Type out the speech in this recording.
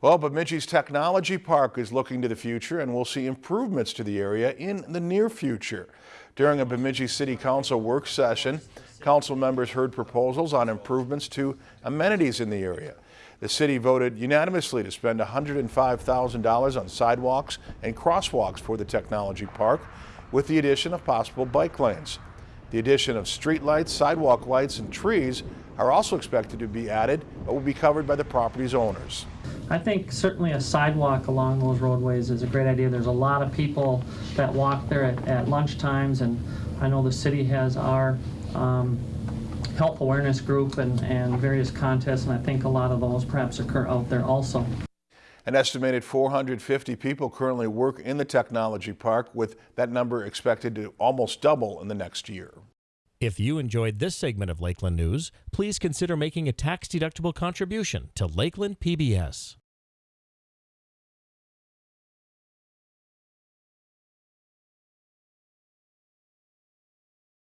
Well, Bemidji's Technology Park is looking to the future and will see improvements to the area in the near future. During a Bemidji City Council work session, council members heard proposals on improvements to amenities in the area. The city voted unanimously to spend $105,000 on sidewalks and crosswalks for the Technology Park with the addition of possible bike lanes. The addition of street lights, sidewalk lights, and trees are also expected to be added, but will be covered by the property's owners. I think certainly a sidewalk along those roadways is a great idea. There's a lot of people that walk there at, at lunch times, and I know the city has our um, health awareness group and, and various contests, and I think a lot of those perhaps occur out there also. An estimated 450 people currently work in the technology park, with that number expected to almost double in the next year. If you enjoyed this segment of Lakeland News, please consider making a tax-deductible contribution to Lakeland PBS.